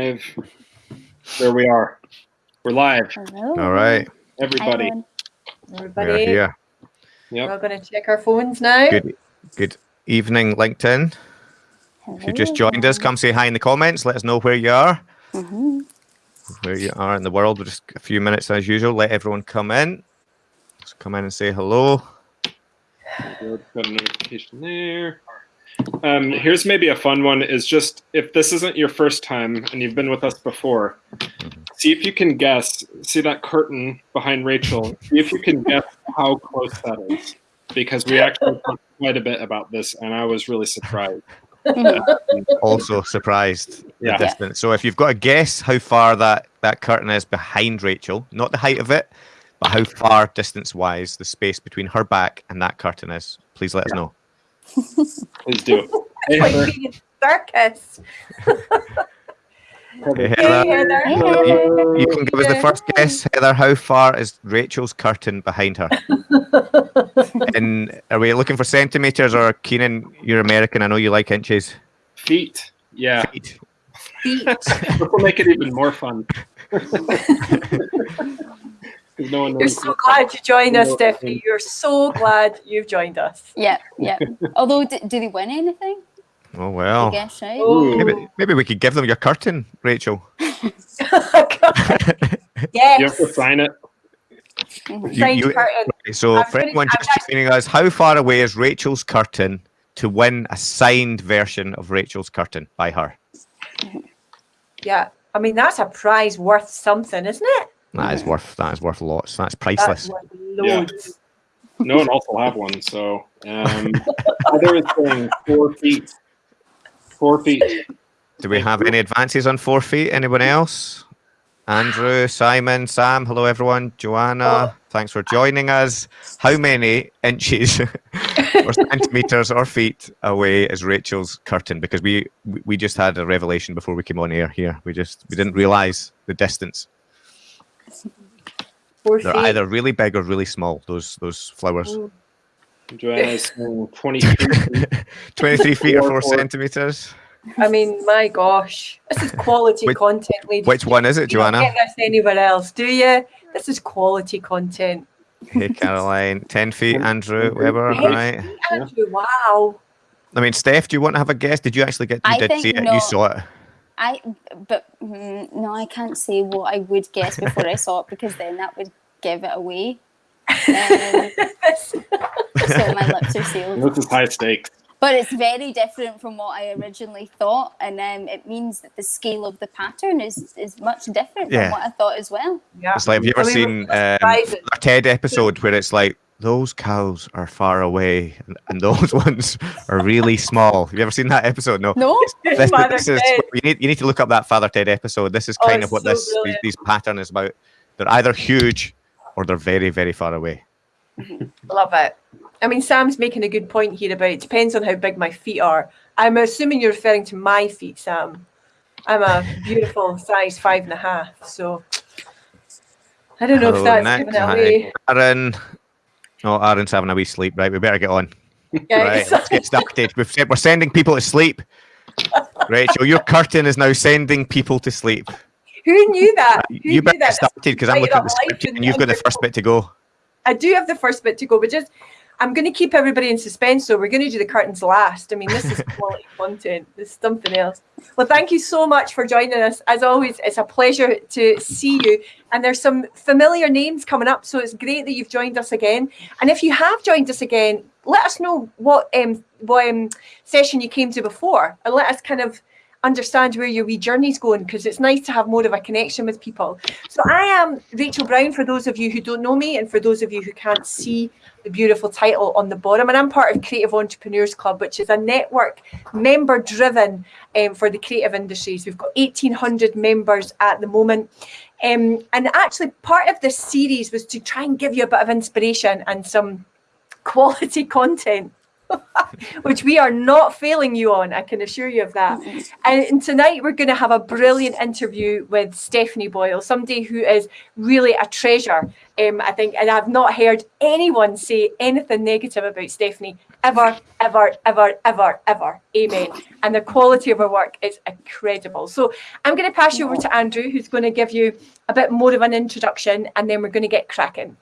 live. There we are. We're live. Hello. All right. Everybody. Everyone. We're Everybody, here. Yep. we're going to check our phones now. Good good evening, LinkedIn. If you just joined us, come say hi in the comments. Let us know where you are, hmm where you are in the world. We're just a few minutes as usual. Let everyone come in. Just come in and say hello. Good, Got a notification there. Um, here's maybe a fun one is just if this isn't your first time and you've been with us before, see if you can guess. See that curtain behind Rachel. See if you can guess how close that is. Because we actually talked quite a bit about this and I was really surprised. Also surprised the Yeah. distance. So if you've got a guess how far that that curtain is behind Rachel, not the height of it, but how far distance wise the space between her back and that curtain is, please let us know. Please do. Hey, Like Heather. being a circus. Hey, Hey, Heather, Heather. you, you can give us the first guess, Heather. How far is Rachel's curtain behind her? and are we looking for centimeters or Keenan? You're American. I know you like inches. Feet. Yeah. Feet. Feet. This will make it even more fun. 'Cause no one You're so glad you joined us, Stephanie. You're so glad you've joined us. Yeah, yeah. Although, d- do they win anything? Oh well. I well. guess, right? Oh. Maybe maybe we could give them your curtain, Rachel. yes. You have to sign it. Mhm. You- Signed you- curtain. So I'm for gonna- anyone I'm just joining us, how far away is Rachel's curtain to win a signed version of Rachel's curtain by her? Yeah. I mean, that's a prize worth something, isn't it? That is worth that is worth lots. That's That's priceless. worth Yeah. No one else will have one. So um, Heather is saying four feet. Four feet. Do we have any advances on four feet? Anyone else? Andrew, Simon, Sam, hello everyone. Joanna, thanks for joining us. How many inches or centimeters or feet away is Rachel's curtain? Because we we- we just had a revelation before we came on air here. We just we didn't realize the distance. Four They're feet. either really big or really small. Those those flowers. Joanna's saying 23 feet. Twenty three feet or four centimeters. I mean, my gosh. This is quality Which- content, ladies. Which one is it, Joanna? You don't Joanna? get this anywhere else, do you? This is quality content. Hey Caroline, ten feet. Andrew Weber, Hey, right? Andrew, wow. I mean, Steph, do you want to have a guess? Did you actually get? You I did think see it. no. You saw it. I, but mm, no, I can't say what I would guess before I saw it because then that would give it away. Um, so my lips are sealed. This is high stakes. But it's very different from what I originally thought, and um, it means that the scale of the pattern is is much different Yeah. from what I thought as well. yeah. It's like, have you ever I mean, seen um, a TED episode where it's like those cows are far away and, and those ones are really small? Have you ever seen that episode? No. No, This, this is you need you need to look up that Father Ted episode. This is Oh, kind it's of what so this these, brilliant. these pattern is about. They're either huge or they're very very far away. Love it. I mean, Sam's making a good point here about it depends on how big my feet are. I'm assuming you're referring to my feet, Sam. I'm a beautiful size five and a half, so I don't know if that's Nick. giving it away. Aaron. Oh, Aaron's having a wee sleep. Right, we better get on. Right, let's get started. We've said we're sending people to sleep. Rachel, your curtain is now sending people to sleep. Who knew that? Uh, Who You knew better that? get started because I'm looking at the script and you've got the first bit to go. I do have the first bit to go, but just I'm going to keep everybody in suspense. So we're going to do the curtains last. I mean, this is quality content. This is something else. Well, thank you so much for joining us. As always, it's a pleasure to see you. And there's some familiar names coming up, so it's great that you've joined us again. And if you have joined us again, let us know what um what um, session you came to before, and let us kind of understand where your wee journey's going because it's nice to have more of a connection with people. So I am Rachel Brown for those of you who don't know me and for those of you who can't see the beautiful title on the bottom. And I'm part of Creative Entrepreneurs Club, which is a network member driven um, for the creative industries. We've got 1,800 members at the moment. Um, and actually, part of this series was to try and give you a bit of inspiration and some quality content which we are not failing you on. I can assure you of that. And tonight we're going to have a brilliant interview with Stephanie Boyle, somebody who is really a treasure. Um, I think, and I've not heard anyone say anything negative about Stephanie ever, ever, ever, ever, ever. Amen. And the quality of her work is incredible. So I'm going to pass you over to Andrew, who's going to give you a bit more of an introduction, and then we're going to get cracking.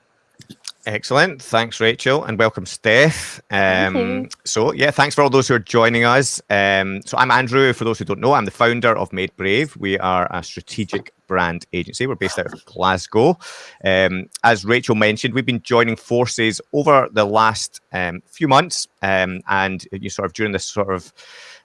Excellent. Thanks, Rachel, and welcome, Steph. Um, so, yeah, thanks for all those who are joining us. Um, so, I'm Andrew. For those who don't know, I'm the founder of Made Brave. We are a strategic brand agency. We're based out of Glasgow. Um, as Rachel mentioned, we've been joining forces over the last um, few months, um, and you sort of during this sort of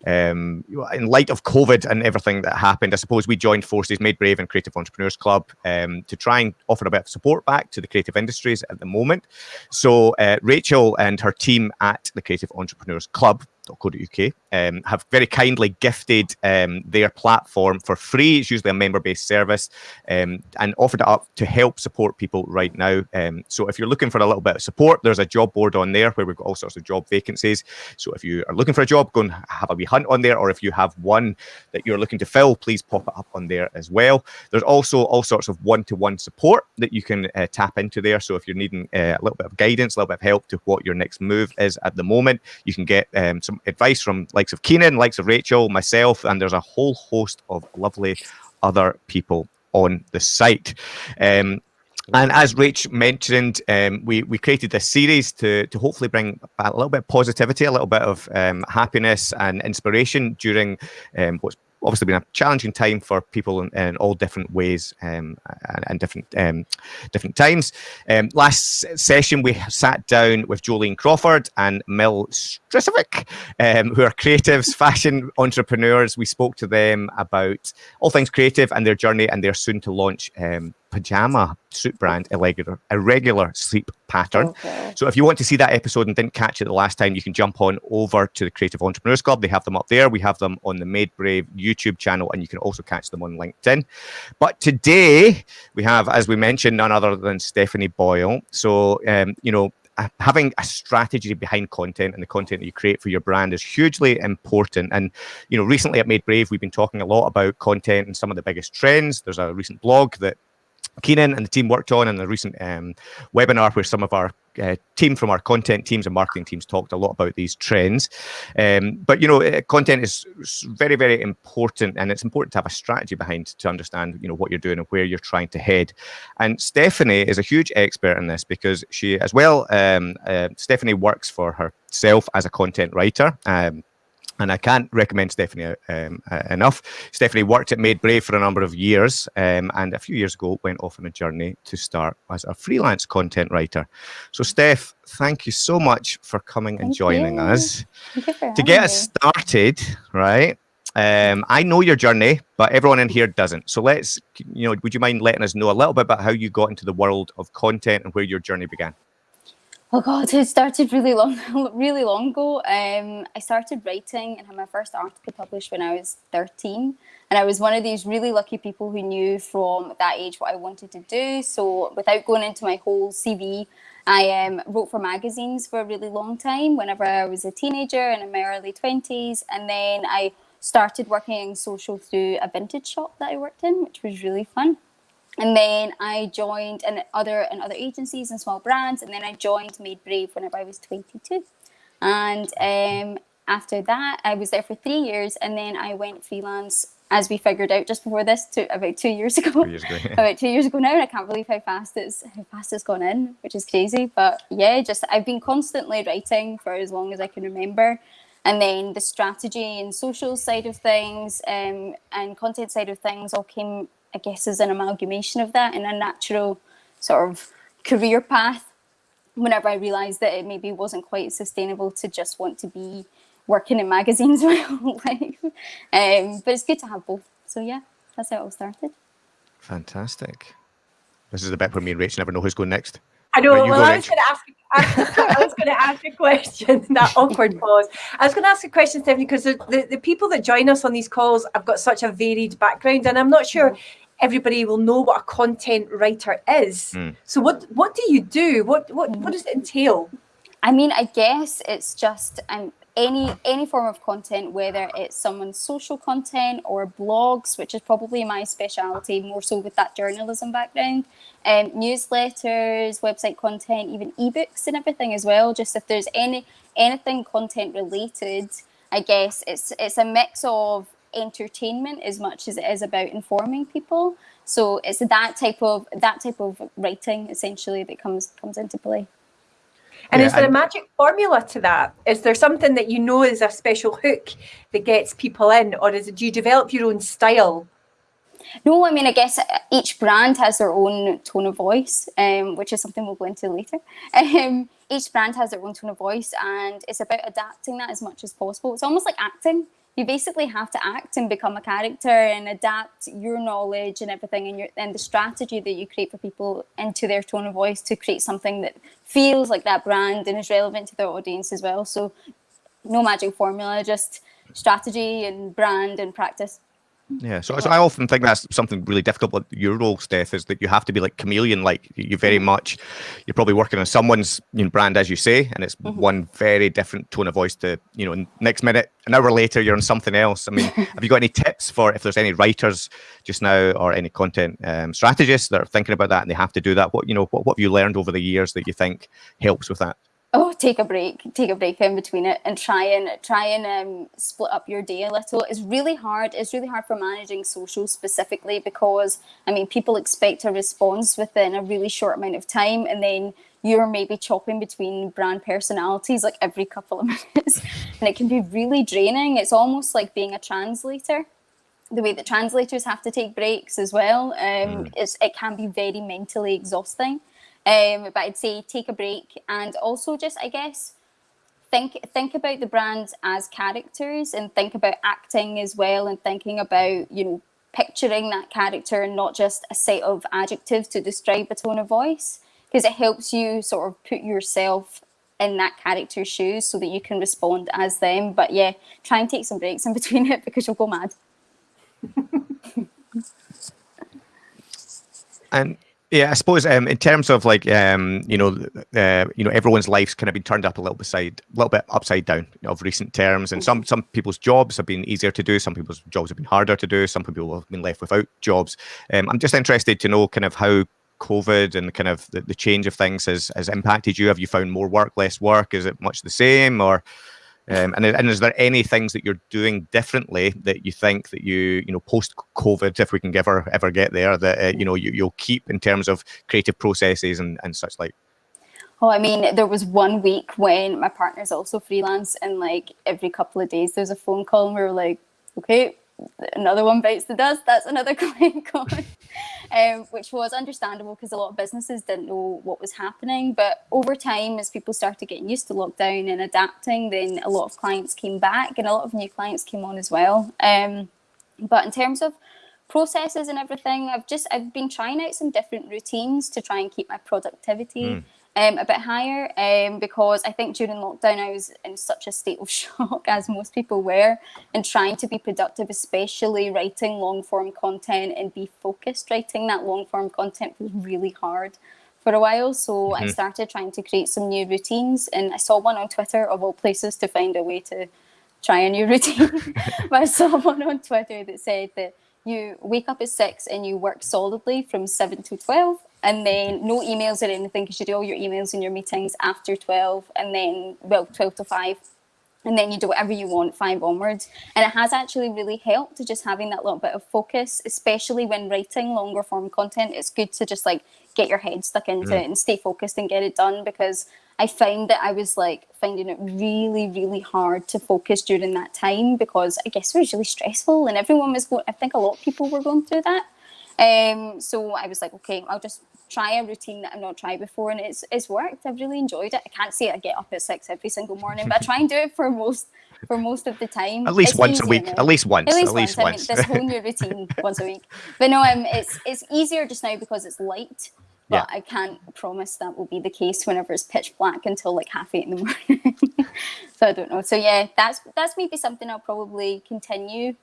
um, in light of COVID and everything that happened, I suppose we joined forces, Made Brave and Creative Entrepreneurs Club um, to try and offer a bit of support back to the creative industries at the moment. So uh, Rachel and her team at the Creative Entrepreneurs Club .co.uk um, have very kindly gifted um, their platform for free. It's usually a member-based service um, and offered it up to help support people right now. Um, so if you're looking for a little bit of support, there's a job board on there where we've got all sorts of job vacancies. So if you are looking for a job, go and have a wee hunt on there. Or if you have one that you're looking to fill, please pop it up on there as well. There's also all sorts of one-to-one support that you can uh, tap into there. So if you're needing uh, a little bit of guidance, a little bit of help to what your next move is at the moment, you can get um, some advice from likes of Keenan, likes of Rachel, myself, and there's a whole host of lovely other people on the site. Um, and as Rach mentioned, um, we we created this series to to hopefully bring a little bit of positivity, a little bit of um, happiness and inspiration during um, what's obviously been a challenging time for people in, in all different ways um, and, and, different um, different times. Um, last session, we sat down with Jolene Crawford and Mel Strisovic, um, who are creatives, fashion entrepreneurs. We spoke to them about all things creative and their journey, and they're soon to launch um, pajama suit brand irregular irregular sleep pattern okay. so if you want to see that episode and didn't catch it the last time you can jump on over to the creative entrepreneurs club they have them up there we have them on the made brave youtube channel and you can also catch them on linkedin but today we have as we mentioned none other than stephanie boyle so um, you know having a strategy behind content and the content that you create for your brand is hugely important. And you know, recently at Made Brave, we've been talking a lot about content and some of the biggest trends. There's a recent blog that Keenan and the team worked on in a recent um, webinar where some of our uh, team from our content teams and marketing teams talked a lot about these trends. Um, but you know, uh, content is very, very important, and it's important to have a strategy behind to understand you know what you're doing and where you're trying to head. And Stephanie is a huge expert in this because she, as well, um, uh, Stephanie works for herself as a content writer. Um, and I can't recommend Stephanie um, uh, enough. Stephanie worked at Made Brave for a number of years, um, and a few years ago went off on a journey to start as a freelance content writer. So, Steph, thank you so much for coming thank and joining you. us. To get us started, right? Um, I know your journey, but everyone in here doesn't. So let's, you know, would you mind letting us know a little bit about how you got into the world of content and where your journey began? Oh God, it started really long, really long ago. Um, I started writing and had my first article published when I was 13. And I was one of these really lucky people who knew from that age what I wanted to do. So without going into my whole CV, I um, wrote for magazines for a really long time whenever I was a teenager and in my early 20s. And then I started working in social through a vintage shop that I worked in, which was really fun and then I joined and other and other agencies and small brands, and then I joined Made Brave whenever I was 22. And um, after that, I was there for three years, and then I went freelance as we figured out just before this, to about two years ago. Two years ago about two years ago now, and I can't believe how fast it's how fast it's gone in, which is crazy. But yeah, just I've been constantly writing for as long as I can remember. And then the strategy and social side of things um, and content side of things all came I guess, is an amalgamation of that in a natural sort of career path. Whenever I realised that it maybe wasn't quite sustainable to just want to be working in magazines my whole life. Um, but it's good to have both. So yeah, that's how it all started. Fantastic. This is the bit where me and Rachel never know who's going next. I know. Right, well, I was going to ask. I was going to ask a question. That awkward pause. I was going to ask a question, Stephanie, because the, the, the, people that join us on these calls have got such a varied background, and I'm not sure everybody will know what a content writer is. Mm. So what what do you do? What what what does it entail? I mean, I guess it's just um, any any form of content, whether it's someone's social content or blogs, which is probably my specialty, more so with that journalism background, um, newsletters, website content, even ebooks and everything as well. Just if there's any anything content related, I guess it's it's a mix of entertainment as much as it is about informing people. So it's that type of that type of writing essentially that comes comes into play. And Yeah, is there a magic formula to that? Is there something that you know is a special hook that gets people in, or is it do you develop your own style? No, I mean, I guess uh, each brand has their own tone of voice, um, which is something we'll go into later. Um, each brand has their own tone of voice, and it's about adapting that as much as possible. It's almost like acting. You basically have to act and become a character and adapt your knowledge and everything and your and the strategy that you create for people into their tone of voice to create something that feels like that brand and is relevant to their audience as well. So, no magic formula, just strategy and brand and practice. Yeah, so, so I often think that's something really difficult with your role, Steph, is that you have to be like chameleon. Like you very much, you're probably working on someone's you know, brand, as you say, and it's one very different tone of voice to you know. Next minute, an hour later, you're on something else. I mean, have you got any tips for if there's any writers just now or any content um, strategists that are thinking about that and they have to do that? What you know, what, what have you learned over the years that you think helps with that? Oh take a break take a break in between it and try and try and um, split up your day a little. It's really hard it's really hard for managing social specifically because i mean people expect a response within a really short amount of time and then you're maybe chopping between brand personalities like every couple of minutes and it can be really draining. It's almost like being a translator. The way that translators have to take breaks as well um, it's, it can be very mentally exhausting um, but I'd say take a break and also just I guess think think about the brands as characters and think about acting as well and thinking about you know picturing that character and not just a set of adjectives to describe a tone of voice. Because it helps you sort of put yourself in that character's shoes so that you can respond as them. But yeah try and take some breaks in between it because you'll go mad. And yeah, I suppose um, in terms of like um, you know, uh, you know, everyone's life's kind of been turned up a little bit side, a little bit upside down of recent terms, and some some people's jobs have been easier to do, some people's jobs have been harder to do, some people have been left without jobs. Um, I'm just interested to know kind of how COVID and kind of the, the change of things has has impacted you. Have you found more work, less work? Is it much the same, or um, and, and is there any things that you're doing differently that you think that you you know post COVID, if we can ever ever get there, that uh, you know you, you'll keep in terms of creative processes and, and such like? Oh, I mean, there was one week when my partner's also freelance, and like every couple of days, there's a phone call, and we were like, okay, another one bites the dust. That's another client gone, um, which was understandable because a lot of businesses didn't know what was happening. But over time, as people started getting used to lockdown and adapting, then a lot of clients came back, and a lot of new clients came on as well. Um, but in terms of processes and everything, I've just I've been trying out some different routines to try and keep my productivity um, a bit higher um, because I think during lockdown I was in such a state of shock, as most people were, and trying to be productive, especially writing long form content and be focused writing that long form content was really hard for a while. So I started trying to create some new routines, and I saw one on Twitter of all places to find a way to try a new routine. but I saw one on Twitter that said that you wake up at six and you work solidly from seven to 12 and then no emails or anything because you do all your emails and your meetings after 12 and then well 12 to 5 and then you do whatever you want five onwards and it has actually really helped to just having that little bit of focus especially when writing longer form content. It's good to just like get your head stuck into mm. it and stay focused and get it done because I found that I was like finding it really, really hard to focus during that time because I guess it was really stressful and everyone was going, I think a lot of people were going through that. Um, so I was like, okay, I'll just try a routine that I've not tried before and it's it's worked. I've really enjoyed it. I can't say I get up at six every single morning, but I try and do it for most for most of the time. At least It's once a week. now. At least once. At least, At least once. once. I mean, this whole new routine once a week. But no, um, it's it's easier just now because it's light. But I can't promise that will be the case whenever it's pitch black until like half eight in the morning. so I don't know. So yeah, that's that's maybe something I'll probably continue.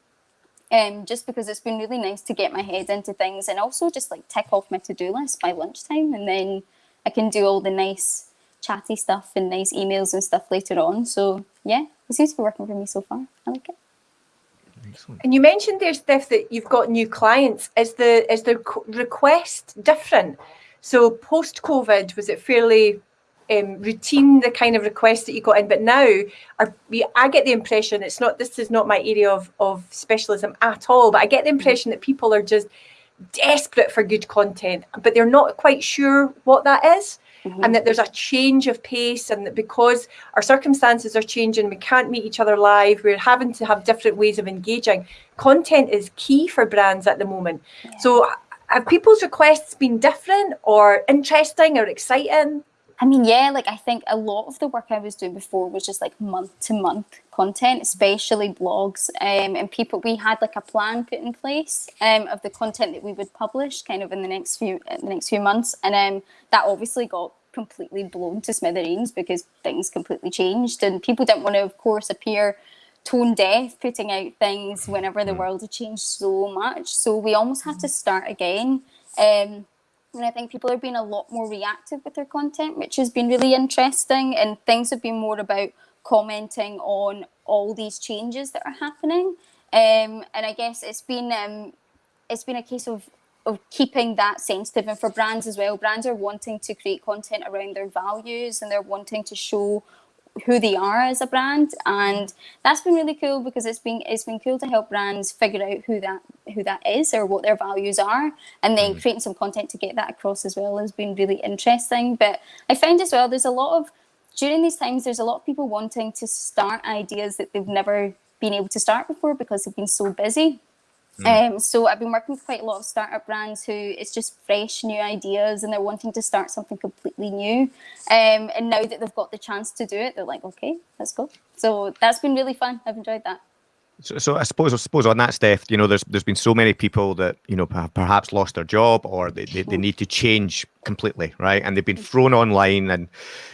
Um, just because it's been really nice to get my head into things and also just like tick off my to-do list by lunchtime and then I can do all the nice chatty stuff and nice emails and stuff later on. So yeah, it seems to be working for me so far. I like it. Excellent. And you mentioned there, Steph, that you've got new clients. Is the is the request different? So post COVID, was it fairly um, routine the kind of requests that you got in? But now, are we, I get the impression it's not. This is not my area of of specialism at all. But I get the impression that people are just desperate for good content, but they're not quite sure what that is Mhm. and that there's a change of pace and that because our circumstances are changing we can't meet each other live we're having to have different ways of engaging content is key for brands at the moment so have people's requests been different or interesting or exciting I mean, yeah, like I think a lot of the work I was doing before was just like month to month content, especially blogs. Um, and people, we had like a plan put in place um, of the content that we would publish kind of in the next few in the next few months, and um, that obviously got completely blown to smithereens because things completely changed, and people didn't want to, of course, appear tone deaf putting out things whenever the world had changed so much. So we almost had to start again. Um, and I think people are being a lot more reactive with their content, which has been really interesting. And things have been more about commenting on all these changes that are happening. Um, and I guess it's been um, it's been a case of of keeping that sensitive, and for brands as well. Brands are wanting to create content around their values, and they're wanting to show who they are as a brand and that's been really cool because it's been it's been cool to help brands figure out who that who that is or what their values are and then mm. creating some content to get that across as well has been really interesting. But i find as well there's a lot of during these times there's a lot of people wanting to start ideas that they've never been able to start before because they've been so busy um, so I've been working with quite a lot of startup brands who it's just fresh new ideas and they're wanting to start something completely new. Um, and now that they've got the chance to do it, they're like, okay, let's go. So that's been really fun. I've enjoyed that. So, so I suppose I suppose on that, Steph, you know, there's there's been so many people that you know per- perhaps lost their job or they, they, they hmm. need to change completely, right? And they've been thrown online, and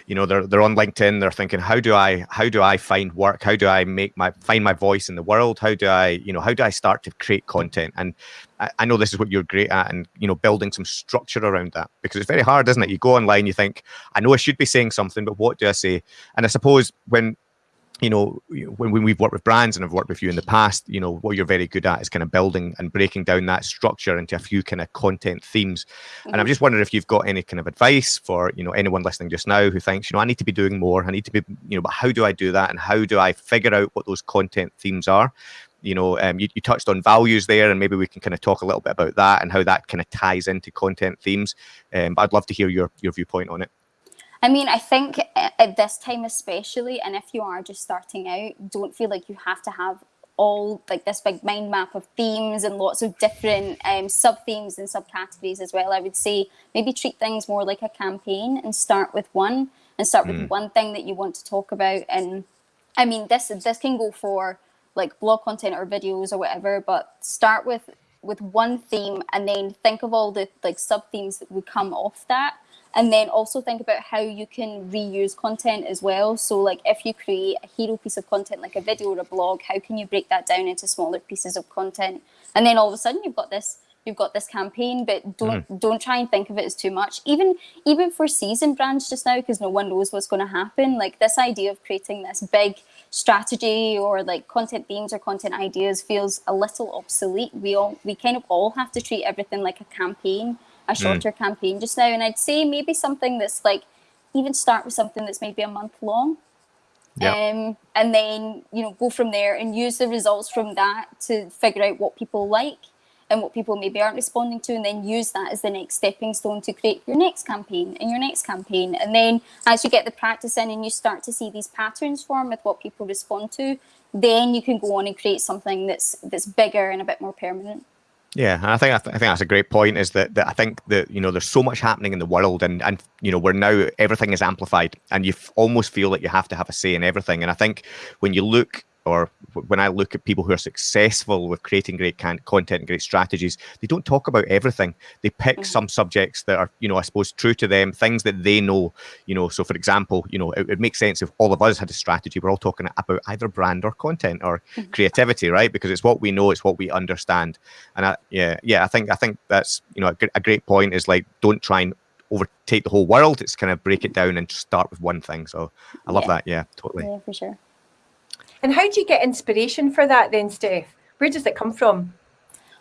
you know they're they're on LinkedIn. They're thinking, how do I how do I find work? How do I make my find my voice in the world? How do I you know how do I start to create content? And I, I know this is what you're great at, and you know building some structure around that because it's very hard, isn't it? You go online, you think, I know I should be saying something, but what do I say? And I suppose when you know, when, when we've worked with brands and I've worked with you in the past, you know, what you're very good at is kind of building and breaking down that structure into a few kind of content themes. And I'm just wondering if you've got any kind of advice for, you know, anyone listening just now who thinks, you know, I need to be doing more. I need to be, you know, but how do I do that? And how do I figure out what those content themes are? You know, um, you, you touched on values there, and maybe we can kind of talk a little bit about that and how that kind of ties into content themes. Um, but I'd love to hear your your viewpoint on it. I mean, I think at this time especially, and if you are just starting out, don't feel like you have to have all like this big mind map of themes and lots of different um, sub themes and subcategories as well. I would say maybe treat things more like a campaign and start with one and start with one thing that you want to talk about. And I mean, this this can go for like blog content or videos or whatever, but start with with one theme and then think of all the like sub themes that would come off that and then also think about how you can reuse content as well. So like if you create a hero piece of content like a video or a blog how can you break that down into smaller pieces of content? And then all of a sudden you've got this you've got this campaign but don't hmm. don't try and think of it as too much. Even even for season brands just now because no one knows what's going to happen like this idea of creating this big strategy or like content themes or content ideas feels a little obsolete. We all we kind of all have to treat everything like a campaign a shorter campaign just now and i'd say maybe something that's like even start with something that's maybe a month long. Yeah. um, and then you know go from there and use the results from that to figure out what people like and what people maybe aren't responding to and then use that as the next stepping stone to create your next campaign and your next campaign. And then as you get the practice in and you start to see these patterns form with what people respond to then you can go on and create something that's that's bigger and a bit more permanent Yeah, I think I, th- I think that's a great point. Is that, that I think that you know there's so much happening in the world, and and you know we're now everything is amplified, and you almost feel like you have to have a say in everything. And I think when you look, or when I look at people who are successful with creating great can- content and great strategies, they don't talk about everything. They pick mm-hmm. some subjects that are you know I suppose true to them, things that they know. You know, so for example, you know it, it makes sense if all of us had a strategy. We're all talking about either brand or content or mm-hmm. creativity, right? Because it's what we know, it's what we understand. And I, yeah, yeah, I think I think that's you know a, a great point is like don't try and overtake the whole world. It's kind of break it down and start with one thing. So I love Yeah. that. Yeah, totally. Yeah, for sure. And how do you get inspiration for that then, Steph? Where does it come from?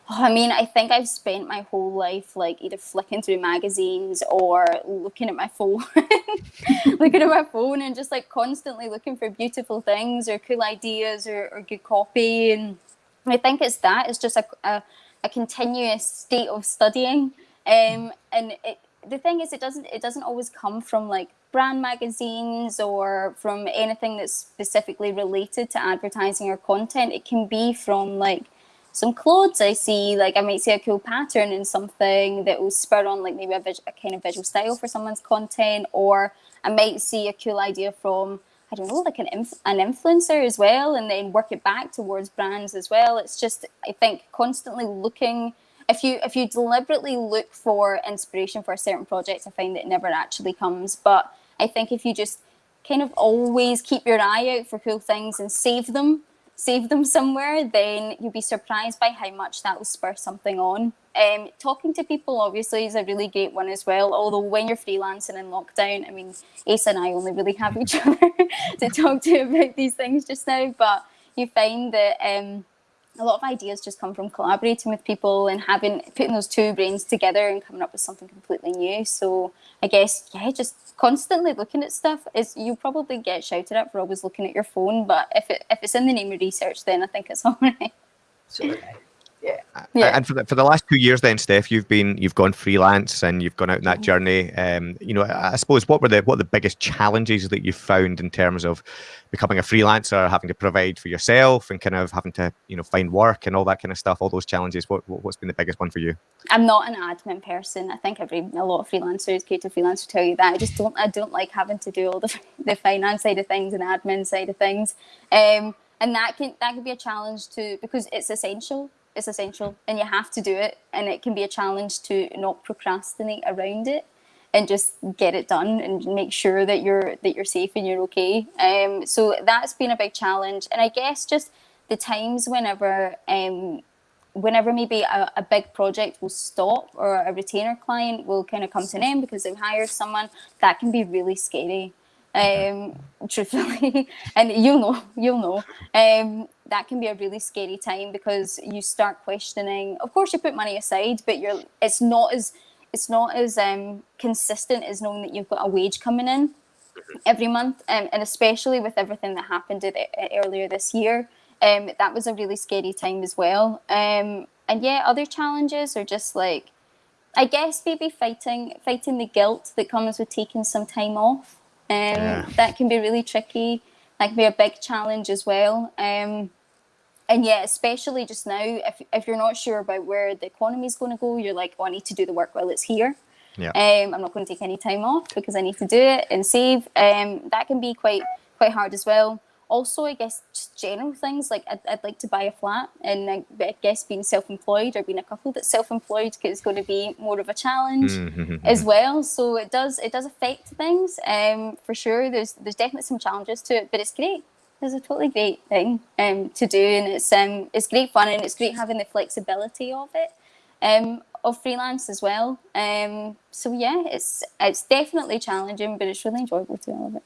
Oh, I mean, I think I've spent my whole life like either flicking through magazines or looking at my phone, looking at my phone and just like constantly looking for beautiful things or cool ideas or, or good copy. And I think it's that. It's just a, a, a continuous state of studying. Um, and it, the thing is, it doesn't it doesn't always come from like brand magazines or from anything that's specifically related to advertising or content. It can be from like some clothes I see, like I might see a cool pattern in something that will spur on like maybe a, a kind of visual style for someone's content, or I might see a cool idea from I don't know, like an inf- an influencer as well, and then work it back towards brands as well. It's just I think constantly looking. If you if you deliberately look for inspiration for a certain project, I find it never actually comes. But I think if you just kind of always keep your eye out for cool things and save them save them somewhere, then you'll be surprised by how much that will spur something on. Um, talking to people obviously is a really great one as well. Although when you're freelancing in lockdown, I mean, Ace and I only really have each other to talk to about these things just now. But you find that um, a lot of ideas just come from collaborating with people and having putting those two brains together and coming up with something completely new. So I guess yeah, just constantly looking at stuff is you probably get shouted at for always looking at your phone, but if it if it's in the name of research, then I think it's all right. Yeah. And for the, for the last two years, then Steph, you've been you've gone freelance and you've gone out on that journey. Um, you know, I suppose what were the what are the biggest challenges that you found in terms of becoming a freelancer, having to provide for yourself, and kind of having to you know find work and all that kind of stuff. All those challenges. What what- what's been the biggest one for you? I'm not an admin person. I think every a lot of freelancers, creative freelancers, tell you that. I just don't. I don't like having to do all the the finance side of things and admin side of things. Um, and that can that can be a challenge too because it's essential. It's essential, and you have to do it. And it can be a challenge to not procrastinate around it and just get it done and make sure that you're that you're safe and you're okay. Um, so that's been a big challenge. And I guess just the times whenever um, whenever maybe a, a big project will stop or a retainer client will kind of come to an end because they've hired someone, that can be really scary. Um, truthfully, and you'll know, you'll know. Um, that can be a really scary time because you start questioning. Of course, you put money aside, but you're it's not as it's not as um, consistent as knowing that you've got a wage coming in every month, um, and especially with everything that happened at, at earlier this year, um, that was a really scary time as well. Um, and yeah, other challenges are just like, I guess maybe fighting fighting the guilt that comes with taking some time off. Um, Yeah. That can be really tricky. That can be a big challenge as well. Um, and yeah, especially just now, if, if you're not sure about where the economy is going to go, you're like, oh, I need to do the work while it's here. Yeah. Um, I'm not going to take any time off because I need to do it and save. Um, that can be quite quite hard as well. Also, I guess just general things like I'd, I'd like to buy a flat, and I, I guess being self-employed or being a couple that's self-employed is going to be more of a challenge Mhm. as well. So it does it does affect things um, for sure. There's there's definitely some challenges to it, but it's great. It's a totally great thing um, to do, and it's um it's great fun, and it's great having the flexibility of it um, of freelance as well. Um, so yeah, it's it's definitely challenging, but it's really enjoyable to all of it.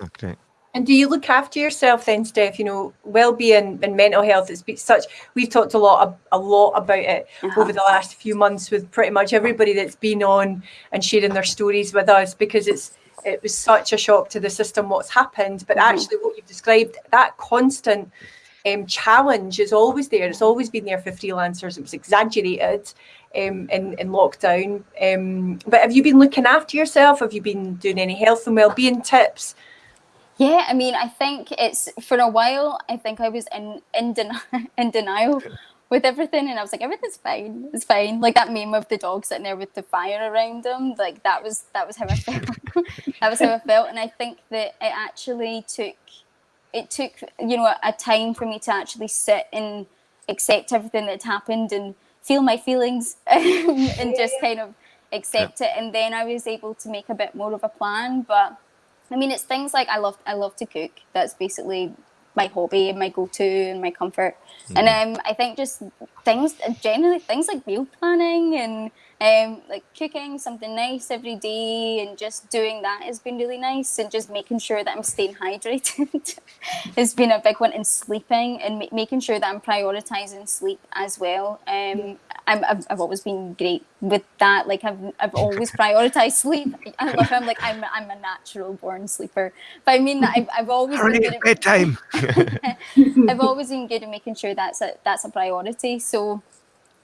Oh, great. And do you look after yourself then, Steph? You know, well-being and mental health. It's been such. We've talked a lot, a lot about it Uh-huh. over the last few months with pretty much everybody that's been on and sharing their stories with us because it's it was such a shock to the system what's happened. But Mhm. actually, what you've described, that constant um, challenge is always there. It's always been there for freelancers. It was exaggerated um, in, in lockdown. Um, but have you been looking after yourself? Have you been doing any health and well-being tips? Yeah, I mean, I think it's for a while. I think I was in in, den- in denial with everything, and I was like, everything's fine, it's fine. Like that meme of the dog sitting there with the fire around them. Like that was that was how I felt. that was how I felt, and I think that it actually took it took you know a time for me to actually sit and accept everything that happened and feel my feelings and just kind of accept it, and then I was able to make a bit more of a plan, but. I mean, it's things like I love I love to cook. That's basically my hobby and my go-to and my comfort. And um, I think just things generally things like meal planning and um, like cooking something nice every day and just doing that has been really nice and just making sure that I'm staying hydrated has been a big one and sleeping and ma- making sure that I'm prioritizing sleep as well. Um, I'm, I've, I've always been great with that. Like I've, I've always prioritized sleep. I love I'm like I'm, I'm a natural born sleeper, but I mean that I've, I've always been Hurry, good at- bedtime. I've always been good at making sure that's a that's a priority. So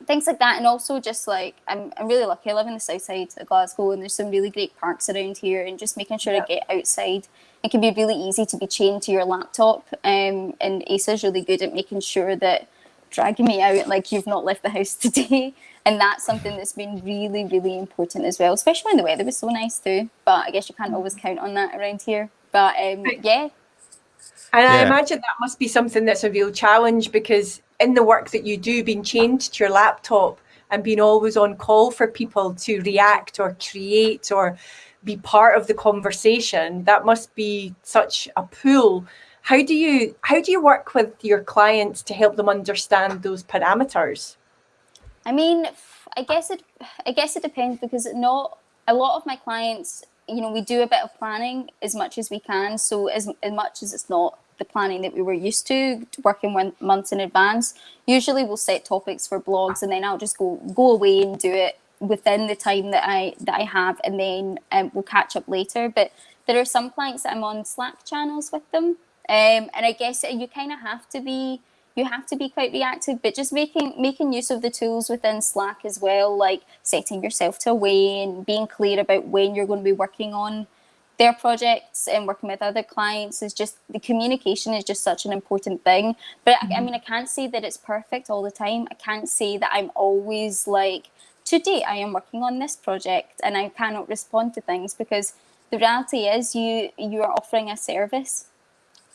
things like that, and also just like I'm I'm really lucky. I live in the south side of Glasgow, and there's some really great parks around here, and just making sure Yeah. I get outside. It can be really easy to be chained to your laptop, um, and Asa's really good at making sure that dragging me out like you've not left the house today. And that's something that's been really, really important as well, especially when the weather was so nice too. But I guess you can't always count on that around here. But um, yeah, And I imagine that must be something that's a real challenge because in the work that you do, being chained to your laptop and being always on call for people to react or create or be part of the conversation, that must be such a pull. How do you how do you work with your clients to help them understand those parameters? I mean, I guess it. I guess it depends because not a lot of my clients. You know, we do a bit of planning as much as we can. So as as much as it's not the planning that we were used to, working one months in advance. Usually, we'll set topics for blogs, and then I'll just go go away and do it within the time that I that I have, and then um, we'll catch up later. But there are some clients that I'm on Slack channels with them, um, and I guess you kind of have to be you have to be quite reactive but just making making use of the tools within slack as well like setting yourself to a way and being clear about when you're going to be working on their projects and working with other clients is just the communication is just such an important thing but I, I mm-hmm. mean i can't say that it's perfect all the time i can't say that i'm always like today i am working on this project and i cannot respond to things because the reality is you you are offering a service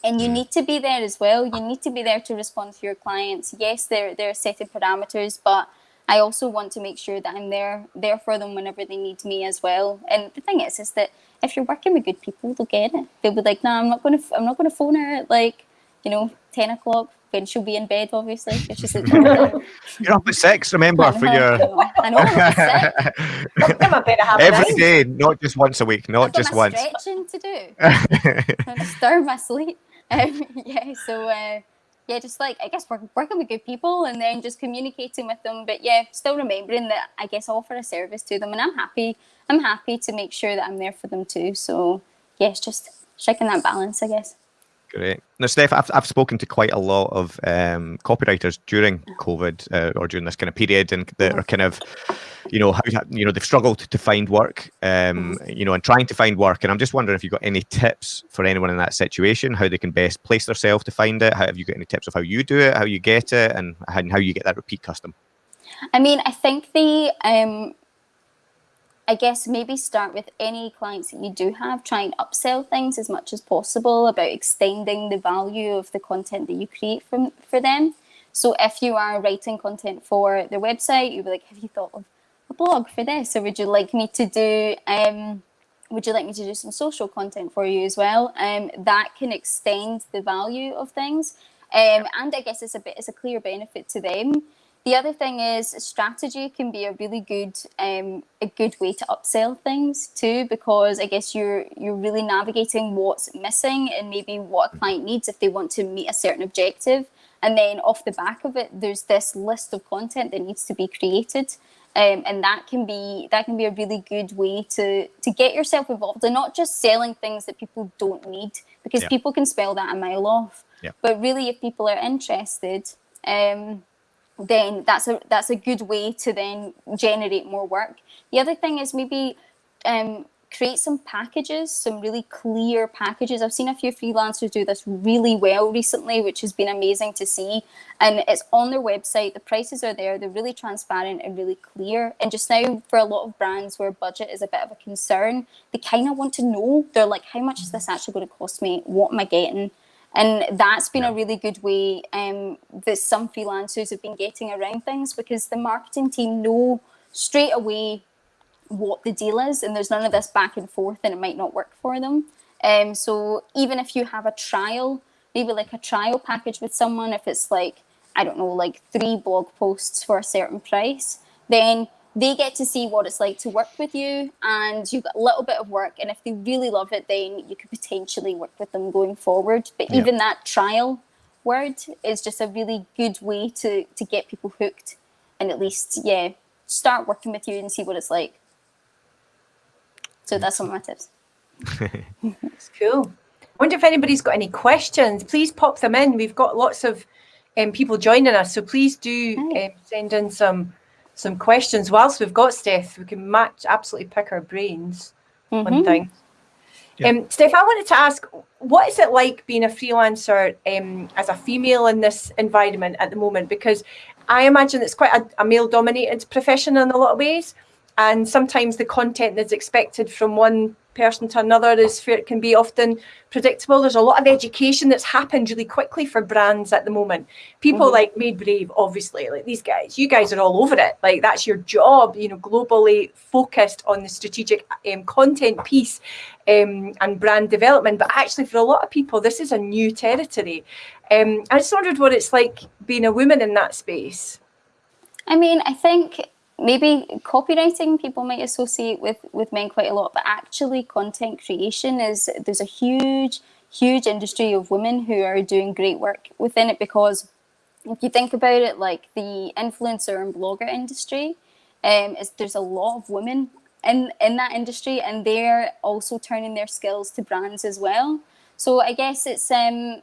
and you mm. need to be there as well. You need to be there to respond to your clients. Yes, there there are setting parameters, but I also want to make sure that I'm there there for them whenever they need me as well. And the thing is, is that if you're working with good people, they'll get it. They'll be like, "No, I'm not going to. I'm not going to phone her at like, you know, ten o'clock when she'll be in bed. Obviously, if she's like, You're up at six, remember, for your I know. I'm sick. I'm a bit of every day, not just once a week, not I've got just my once. stretching to do. and disturb my sleep. Um, yeah, so uh, yeah, just like I guess work, working with good people and then just communicating with them. But yeah, still remembering that I guess I offer a service to them, and I'm happy. I'm happy to make sure that I'm there for them too. So yeah, it's just striking that balance, I guess. Great. Now, Steph, I've, I've spoken to quite a lot of um, copywriters during COVID uh, or during this kind of period, and that are kind of, you know, how you know they've struggled to find work, um, you know, and trying to find work. And I'm just wondering if you've got any tips for anyone in that situation, how they can best place themselves to find it. How, have you got any tips of how you do it, how you get it, and how, and how you get that repeat custom? I mean, I think the um, I guess maybe start with any clients that you do have, try and upsell things as much as possible about extending the value of the content that you create from for them. So if you are writing content for their website, you'd be like, have you thought of blog for this? Or would you like me to do um would you like me to do some social content for you as well? Um that can extend the value of things. Um, and I guess it's a bit it's a clear benefit to them. The other thing is strategy can be a really good um, a good way to upsell things too, because I guess you're you're really navigating what's missing and maybe what a client needs if they want to meet a certain objective. And then off the back of it, there's this list of content that needs to be created. Um, and that can be that can be a really good way to to get yourself involved and not just selling things that people don't need because Yeah. people can spell that a mile off. Yeah. But really, if people are interested, um, then that's a that's a good way to then generate more work. The other thing is maybe um, create some packages, some really clear packages. I've seen a few freelancers do this really well recently, which has been amazing to see. And it's on their website. The prices are there. They're really transparent and really clear. And just now, for a lot of brands where budget is a bit of a concern, they kind of want to know. They're like, how much is this actually going to cost me? What am I getting? And that's been a really good way um, that some freelancers have been getting around things because the marketing team know straight away what the deal is, and there's none of this back and forth, and it might not work for them. Um, so even if you have a trial, maybe like a trial package with someone, if it's like I don't know, like three blog posts for a certain price, then they get to see what it's like to work with you and you've got a little bit of work and if they really love it then you could potentially work with them going forward. But even that trial word is just a really good way to to get people hooked and at least yeah start working with you and see what it's like so that's some of my tips It's cool. I wonder if anybody's got any questions. Please pop them in. We've got lots of um, people joining us, so please do um, send in some some questions. Whilst we've got Steph, we can match absolutely pick our brains on Mhm. things. Yeah. Um, Steph, I wanted to ask, what is it like being a freelancer um, as a female in this environment at the moment? Because I imagine it's quite a, a male-dominated profession in a lot of ways, and sometimes the content that's expected from one person to another is fair, can be often predictable. There's a lot of education that's happened really quickly for brands at the moment. People Mhm. like Made Brave, obviously, like these guys, you guys are all over it. Like that's your job, you know, globally focused on the strategic um, content piece um, and brand development. But actually, for a lot of people, this is a new territory. Um, I just wondered what it's like being a woman in that space. I mean, I think maybe copywriting people might associate with with men quite a lot, but actually content creation is there's a huge, huge industry of women who are doing great work within it because if you think about it, like the influencer and blogger industry, um, is there's a lot of women in in that industry, and they're also turning their skills to brands as well. So I guess it's um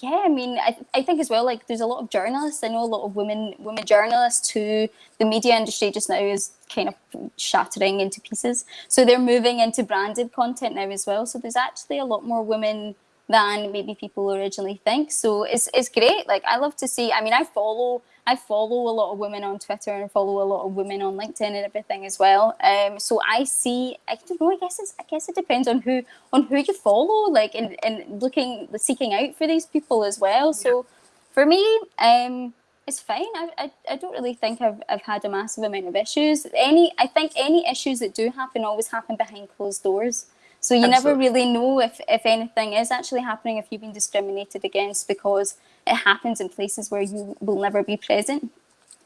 yeah, I mean, I, I think as well, like there's a lot of journalists. I know a lot of women women journalists who the media industry just now is kind of shattering into pieces. So they're moving into branded content now as well. So there's actually a lot more women than maybe people originally think. So it's it's great. Like I love to see. I mean, I follow I follow a lot of women on Twitter and follow a lot of women on LinkedIn and everything as well. Um, so I see. I don't know. I guess it's. I guess it depends on who on who you follow. Like and and looking seeking out for these people as well. So for me, um, it's fine. I, I, I don't really think I've, I've had a massive amount of issues. Any I think any issues that do happen always happen behind closed doors. So you never really know if, if anything is actually happening, if you've been discriminated against because it happens in places where you will never be present. Um,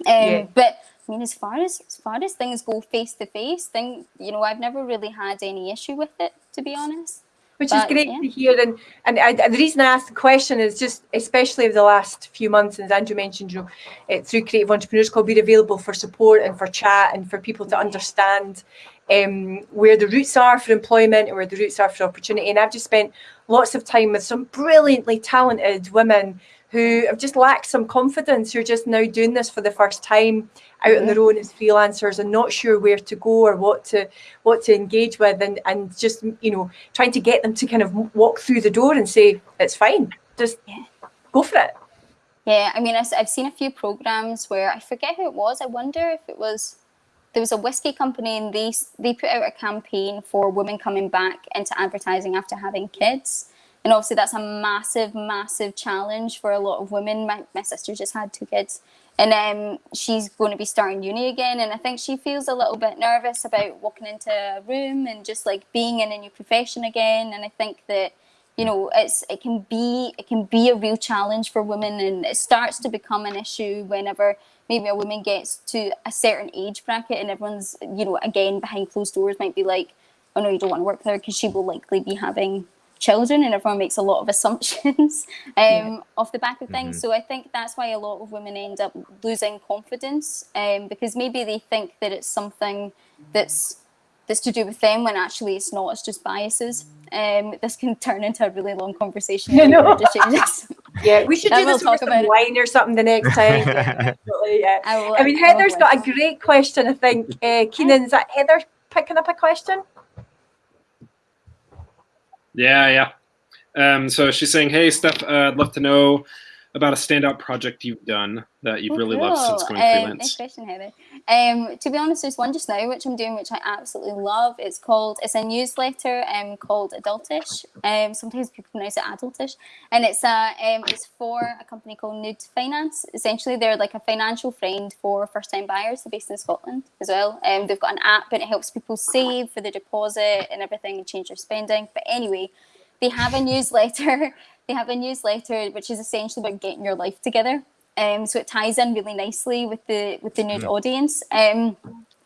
Yeah. But I mean, as far as as far as things go face to face, thing you know, I've never really had any issue with it, to be honest. which But, is great yeah. to hear. And and I, the reason I asked the question is just, especially over the last few months, as Andrew mentioned, you know, it, through Creative Entrepreneurs Club, we're available for support and for chat and for people to understand um, where the roots are for employment and where the roots are for opportunity. And I've just spent lots of time with some brilliantly talented women who have just lacked some confidence, who are just now doing this for the first time out on their own as freelancers and not sure where to go or what to what to engage with and and just you know trying to get them to kind of walk through the door and say it's fine just Yeah. go for it Yeah, I mean, I've, I've seen a few programs where I forget who it was. I wonder if it was there was a whiskey company and they they put out a campaign for women coming back into advertising after having kids. And obviously, that's a massive, massive challenge for a lot of women. My, my sister just had two kids, and um, she's going to be starting uni again. And I think she feels a little bit nervous about walking into a room and just like being in a new profession again. And I think that you know it's it can be it can be a real challenge for women and it starts to become an issue whenever maybe a woman gets to a certain age bracket and everyone's you know again behind closed doors might be like oh no you don't want to work with her because she will likely be having children and everyone makes a lot of assumptions um, off the back of things. So i think that's why a lot of women end up losing confidence um, because maybe they think that it's something that's that's to do with them when actually it's not it's just biases. Um, this can turn into a really long conversation. I if we know. were to change this. Yeah we should I do will this over talk some about it. wine or something the next time yeah, yeah. I, I mean Heather's got a great question I think uh, Keenan is that Heather picking up a question Yeah, yeah. Um, so she's saying, "Hey, Steph, uh, I'd love to know about a standout project you've done that you've Oh, really loved since going Um, freelance." Nice question, Heather. Um, to be honest, there's one just now which I'm doing, which I absolutely love. It's called, it's a newsletter um, called Adultish. Um, sometimes people pronounce it Adultish, and it's a, um, it's for a company called Nude Finance. Essentially, they're like a financial friend for first-time buyers. They're based in Scotland as well. Um, they've got an app, and it helps people save for the deposit and everything, and change their spending. But anyway, they have a newsletter. They have a newsletter which is essentially about getting your life together. um, so it ties in really nicely with the with the nude audience. Um,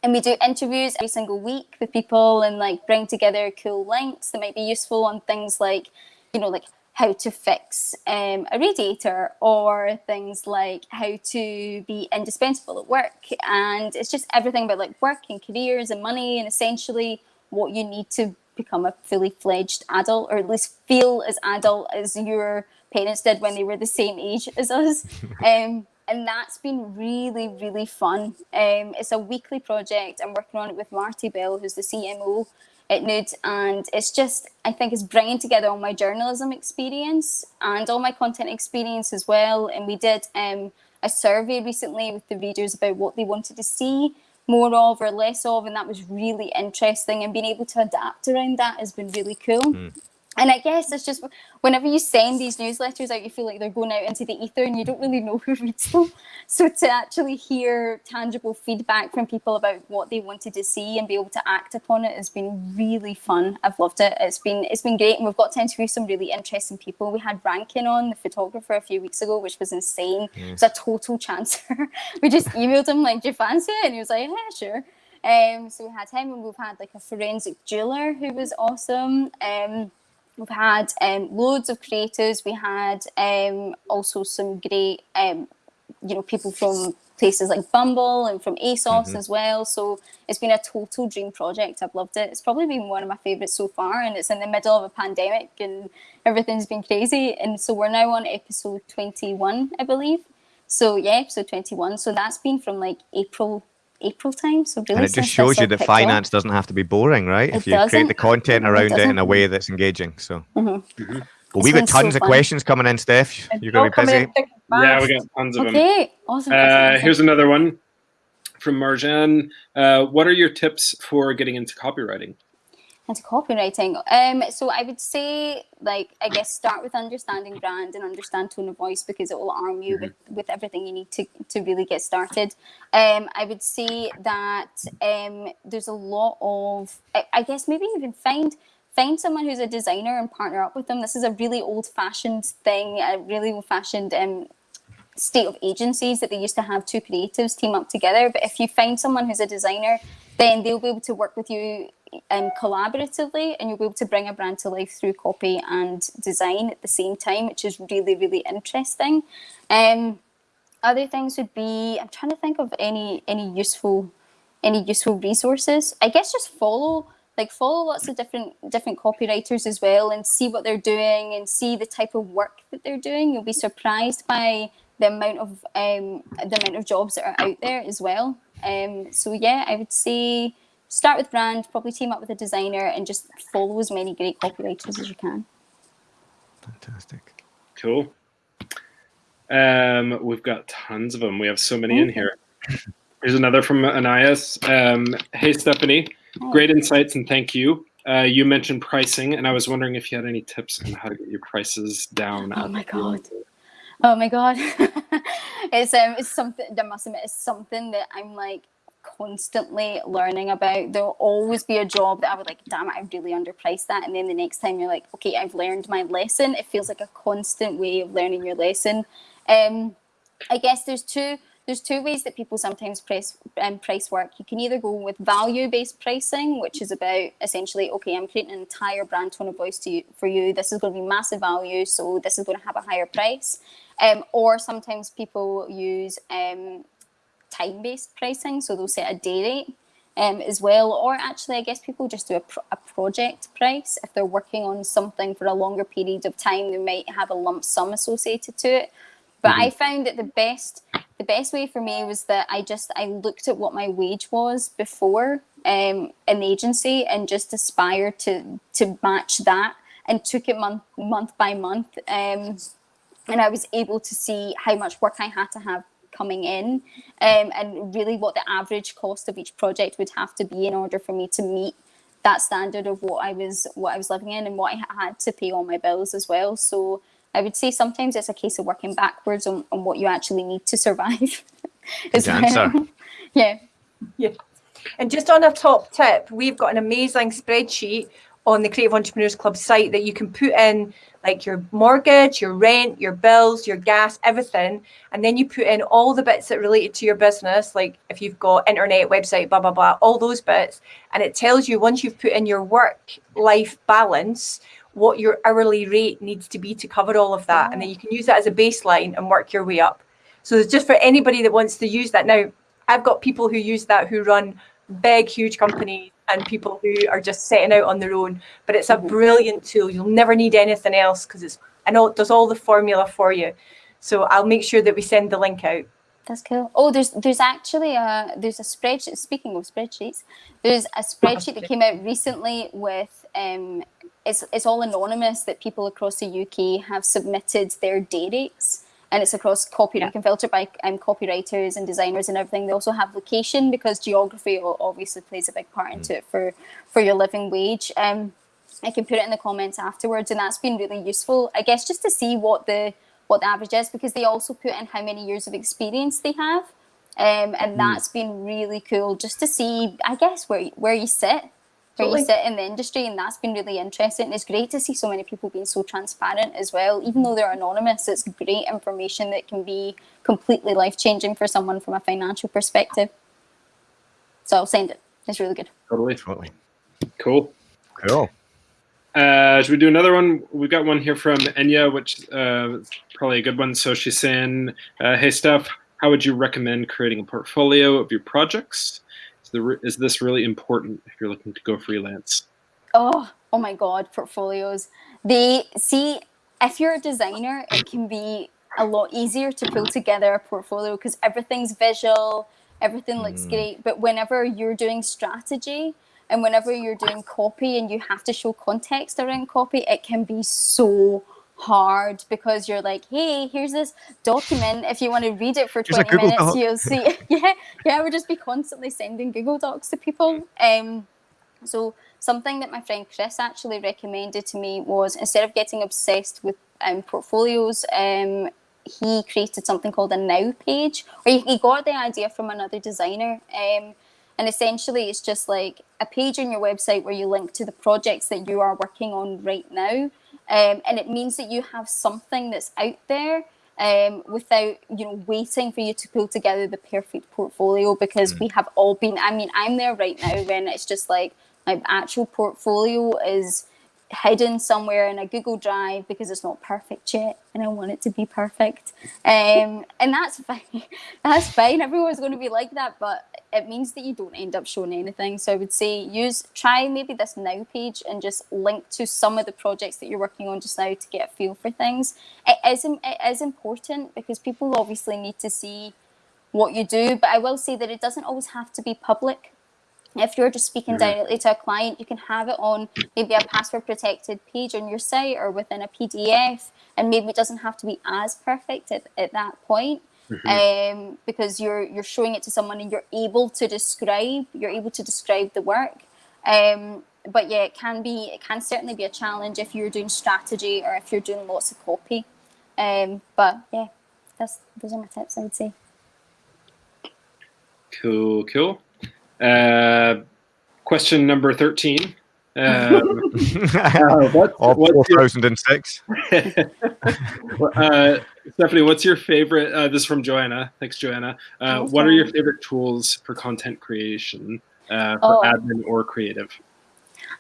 and we do interviews every single week with people and like bring together cool links that might be useful on things like, you know, like how to fix um, a radiator or things like how to be indispensable at work. And it's just everything about like work and careers and money and essentially what you need to become a fully fledged adult or at least feel as adult as your parents did when they were the same age as us. um, and that's been really, really fun. Um, it's a weekly project. I'm working on it with Marty Bell, who's the CMO at Nude, and it's just, I think it's bringing together all my journalism experience and all my content experience as well. And we did um, a survey recently with the readers about what they wanted to see more of or less of, and that was really interesting. And being able to adapt around that has been really cool. Mm. And I guess it's just whenever you send these newsletters out, you feel like they're going out into the ether and you don't really know who reads them. So to actually hear tangible feedback from people about what they wanted to see and be able to act upon it has been really fun. I've loved it. It's been it's been great, and we've got to interview some really interesting people. We had Rankin on, the photographer, a few weeks ago, which was insane. It was a total chancer. we just emailed him like, "Do you fancy it?" And he was like, "Yeah, sure." Um, so we had him, and we've had like a forensic jeweler who was awesome. Um, We've had um, loads of creators. We had um, also some great, um, you know, people from places like Bumble and from ASOS Mhm. as well. So it's been a total dream project. I've loved it. It's probably been one of my favourites so far, and it's in the middle of a pandemic and everything's been crazy. And so we're now on episode 21, I believe. So yeah, episode 21. So that's been from like April, April time. So really, And it just shows you that kicked off. finance doesn't have to be boring, right? It if you create doesn't. the content around it, in a way that's engaging. So, Mhm. well, we've been got so tons of fun. questions coming in, Steph. And You're going to be busy. in thick and Yeah, fast. we got tons of them. Okay, awesome. awesome, Uh, awesome. here's another one from Marjan. Uh, what are your tips for getting into copywriting? Into copywriting. Um, so I would say, like, I guess start with understanding brand and understand tone of voice because it will arm you with, with everything you need to, to really get started. Um, I would say that um, there's a lot of, I, I guess maybe even find find someone who's a designer and partner up with them. This is a really old fashioned thing, a really old fashioned um, state of agencies that they used to have two creatives team up together. But if you find someone who's a designer, then they'll be able to work with you um, collaboratively and you'll be able to bring a brand to life through copy and design at the same time, which is really, really interesting. Um, other things would be I'm trying to think of any any useful any useful resources. I guess just follow like follow lots of different different copywriters as well and see what they're doing and see the type of work that they're doing. You'll be surprised by the amount of um, the amount of jobs that are out there as well. Um, so yeah, I would say start with brand, probably team up with a designer, and just follow as many great copywriters as you can. Fantastic. Cool. Um, we've got tons of them. We have so many in here. Here's another from Anais. Um, hey, Stephanie. Great insights and thank you. Uh, you mentioned pricing, and I was wondering if you had any tips on how to get your prices down. Oh my God. Oh my god, it's um, it's something. I must admit, it's something that I'm like constantly learning about. There'll always be a job that I would like. Damn it, I've really underpriced that. And then the next time you're like, okay, I've learned my lesson. It feels like a constant way of learning your lesson. Um, I guess there's two there's two ways that people sometimes price um, price work. You can either go with value based pricing, which is about essentially, okay, I'm creating an entire brand tone of voice to you, for you. This is going to be massive value, so this is going to have a higher price. Um, or sometimes people use um, time based pricing, so they'll set a day rate. Um, as well, or actually, I guess people just do a, pro- a project price. If they're working on something for a longer period of time, they might have a lump sum associated to it. But I found that the best the best way for me was that I just I looked at what my wage was before um, in the agency and just aspired to to match that and took it month month by month. Um, and I was able to see how much work I had to have coming in um, and really what the average cost of each project would have to be in order for me to meet that standard of what I was what I was living in and what I had to pay all my bills as well. So I would say sometimes it's a case of working backwards on, on what you actually need to survive. as Good answer. yeah. And just on a top tip, we've got an amazing spreadsheet on the Creative Entrepreneurs Club site that you can put in like your mortgage, your rent, your bills, your gas, everything. And then you put in all the bits that related to your business, like if you've got internet, website, blah, blah, blah, all those bits. And it tells you once you've put in your work life balance, what your hourly rate needs to be to cover all of that. And then you can use that as a baseline and work your way up. So it's just for anybody that wants to use that. Now, I've got people who use that who run big, huge companies and people who are just setting out on their own. But it's a Mhm. brilliant tool. You'll never need anything else because it's I know it does all the formula for you. So I'll make sure that we send the link out. That's cool. Oh, there's there's actually a there's a spreadsheet. Speaking of spreadsheets, there's a spreadsheet that came out recently with um, it's it's all anonymous that people across the UK have submitted their day rates, and it's across copy. Yeah. You can filter by um, copywriters and designers and everything. They also have location because geography obviously plays a big part into it for for your living wage. Um, I can put it in the comments afterwards, and that's been really useful. I guess just to see what the what the average is because they also put in how many years of experience they have, um, and that's been really cool just to see. I guess where where you sit, where Totally. you sit in the industry, and that's been really interesting. It's great to see so many people being so transparent as well, even though they're anonymous. It's great information that can be completely life changing for someone from a financial perspective. So I'll send it. It's really good. Totally. Totally. Cool. Cool. Uh, should we do another one? We've got one here from Enya, which uh, is probably a good one. So she's saying, uh, "Hey, Steph, how would you recommend creating a portfolio of your projects? Is, the, is this really important if you're looking to go freelance?" Oh, oh my God, portfolios. They see if you're a designer, it can be a lot easier to pull together a portfolio because everything's visual, everything looks Mm. great. But whenever you're doing strategy and whenever you're doing copy and you have to show context around copy, it can be so hard because you're like, hey, here's this document. If you want to read it for Here's 20 minutes, Doc. you'll see. yeah, yeah, I would just be constantly sending Google Docs to people. Um, so something that my friend Chris actually recommended to me was instead of getting obsessed with um, portfolios, um, he created something called a Now page, or he, he got the idea from another designer. Um, and essentially, it's just like a page on your website where you link to the projects that you are working on right now. Um, and it means that you have something that's out there um, without you know waiting for you to pull together the perfect portfolio because we have all been. I mean, I'm there right now when it's just like my actual portfolio is hidden somewhere in a Google Drive because it's not perfect yet, and I want it to be perfect. Um, and that's fine. That's fine. Everyone's going to be like that, but it means that you don't end up showing anything. So I would say use try maybe this now page and just link to some of the projects that you're working on just now to get a feel for things. It is, it is important because people obviously need to see what you do, but I will say that it doesn't always have to be public if you're just speaking directly to a client, you can have it on maybe a password protected page on your site or within a PDF, and maybe it doesn't have to be as perfect at, at that point. Um, because you're you're showing it to someone and you're able to describe you're able to describe the work. Um, but yeah, it can be it can certainly be a challenge if you're doing strategy or if you're doing lots of copy. Um, but yeah, that's those are my tips. I would say. Cool, cool. Uh, question number thirteen. Um, uh, what, Of what's your 4006. uh, Stephanie, what's your favorite? Uh, this is from Joanna. Thanks, Joanna. Uh, Thanks, what are your favorite tools for content creation, uh, for Oh. admin or creative?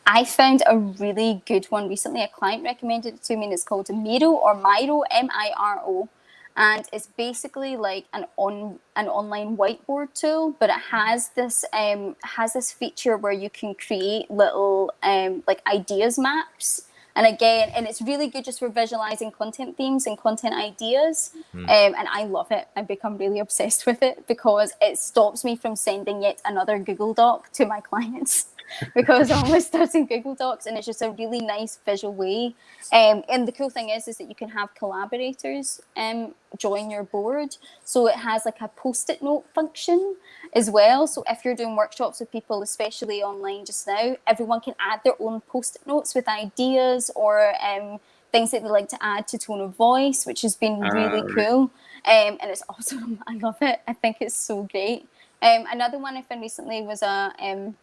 I found a really good one recently. A client recommended it to me, and it's called Miro or Miro, M-I-R-O, and it's basically like an on an online whiteboard tool, but it has this um has this feature where you can create little um like ideas maps. And again, and it's really good just for visualizing content themes and content ideas. Um, and I love it. I've become really obsessed with it because it stops me from sending yet another Google Doc to my clients because I'm always starting Google Docs and it's just a really nice visual way. Um, and the cool thing is, is that you can have collaborators um, join your board. So it has like a post-it note function as well. So if you're doing workshops with people, especially online just now, everyone can add their own post-it notes with ideas or um, things that they like to add to tone of voice, which has been really Ah, right. cool. Um, and it's awesome. I love it. I think it's so great. Um, another one I found recently was a um,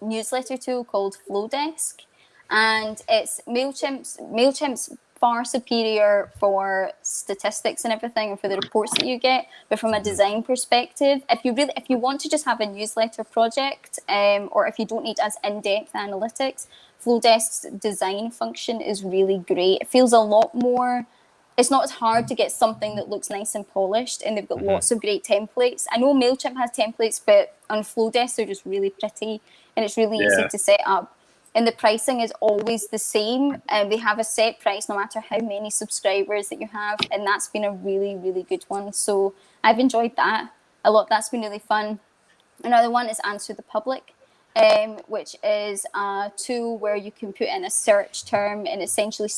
newsletter tool called Flodesk. and it's Mailchimp's Mailchimp's far superior for statistics and everything and for the reports that you get but from a design perspective if you really if you want to just have a newsletter project um, or if you don't need as in-depth analytics flodesk's design function is really great it feels a lot more it's not as hard to get something that looks nice and polished and they've got Mhm. lots of great templates. I know mailchimp has templates but on flodesk they're just really pretty and it's really Yeah. easy to set up. And the pricing is always the same and they have a set price no matter how many subscribers that you have and that's been a really really good one. So i've enjoyed that a lot. That's been really fun. Another one is answer the public um, which is a tool where you can put in a search term and essentially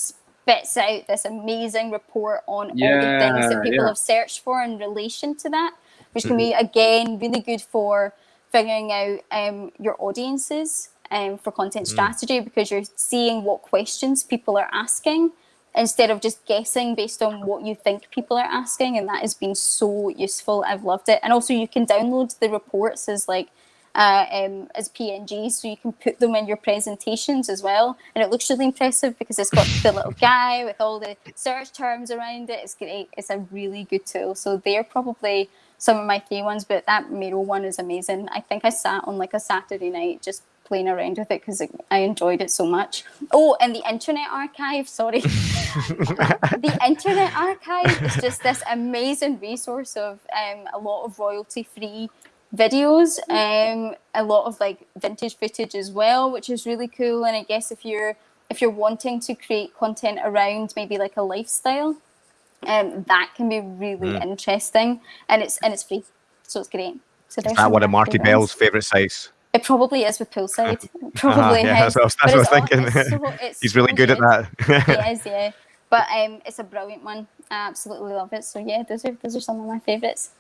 spits out this amazing report on all the things that people yeah. have searched for in relation to that which can be again really good for figuring out um, your audiences um, for content strategy because you're seeing what questions people are asking instead of just guessing based on what you think people are asking and that has been so useful. I've loved it. And also you can download the reports as like uh, um, as pngs so you can put them in your presentations as well. And it looks really impressive because it's got the little guy with all the search terms around it. It's great. It's a really good tool. So they're probably some of my three ones but that Miro one is amazing. I think i sat on like a saturday night just playing around with it because I enjoyed it so much. Oh, and the Internet Archive, sorry. the Internet Archive is just this amazing resource of um, a lot of royalty free videos, um, a lot of like vintage footage as well, which is really cool. And I guess if you're if you're wanting to create content around maybe like a lifestyle, um, that can be really Mm. interesting, and it's and it's free, so it's great. So Is that one of Marty. Bell's favourite sites? It probably is with Poolside. It Probably yeah, that's what I was- that's what I was thinking. it's so- it's He's really so good at that. He is, yeah. But um, it's a brilliant one. I absolutely love it. So yeah, those are those are some of my favourites.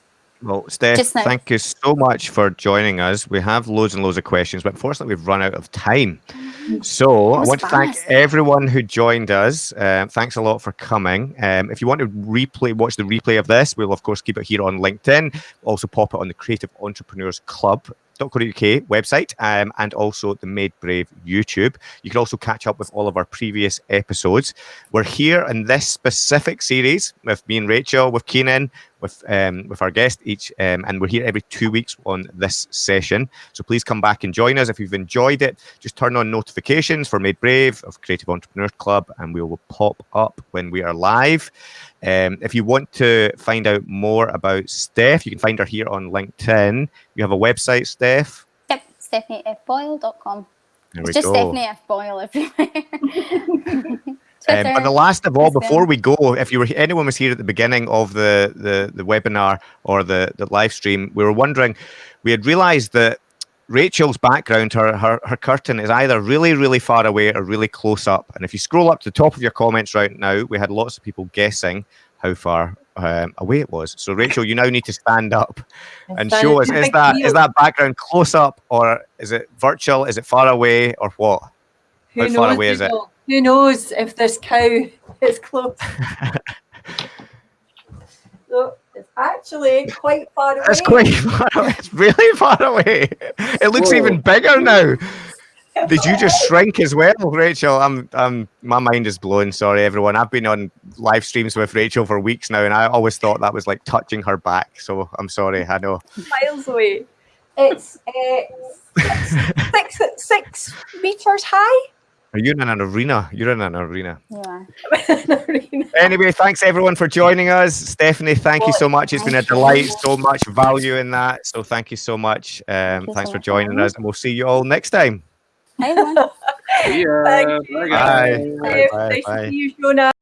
Well, Steph, Just now. thank you so much for joining us. We have loads and loads of questions, but unfortunately, we've run out of time. So I want to thank everyone who joined us. Um, thanks a lot for coming. Um, if you want to replay, watch the replay of this, we'll of course keep it here on LinkedIn. Also pop it on the Creative Entrepreneurs Club. .co.uk website um, and also the Made Brave YouTube. You can also catch up with all of our previous episodes. We're here in this specific series with me and Rachel, with Keenan, with um, with our guest each, um, and we're here every two weeks on this session. So please come back and join us if you've enjoyed it. Just turn on notifications for Made Brave of Creative Entrepreneurs Club, and we will pop up when we are live. Um, if you want to find out more about Steph, you can find her here on LinkedIn. You have a website, Steph. Yep, stephaniefboyle.com. There It's we just go. Stephanie F. Boyle everywhere. Um, but the last of all, before we go, if you were anyone was here at the beginning of the the, the webinar or the, the live stream, we were wondering, we had realized that Rachel's background, her, her her curtain is either really, really far away or really close up. And if you scroll up to the top of your comments right now, we had lots of people guessing how far um, away it was. So Rachel, you now need to stand up and Stand show us is that is that background close up or is it virtual? Is it far away or what? Who How far away is it? people? Who knows if this cow is close? so it's actually quite far away. It's quite far away. It's really far away. It looks even bigger now. Did you just shrink as well, Rachel? I'm, I'm, my mind is blown. Sorry, everyone. I've been on live streams with Rachel for weeks now, and I always thought that was like touching her back. So I'm sorry. I know. miles away. It's uh, six, six, six meters high. Are you in an arena? You're in an arena. You are. Anyway, thanks everyone for joining us. Stephanie, thank you so much. It's been a delight. So much value in that. So thank you so much. Um, you thanks so for joining Alan. us, and we'll see you all next time. Hi, everyone. See ya. Thank you. Bye, Bye. guys. Bye, bye, nice bye.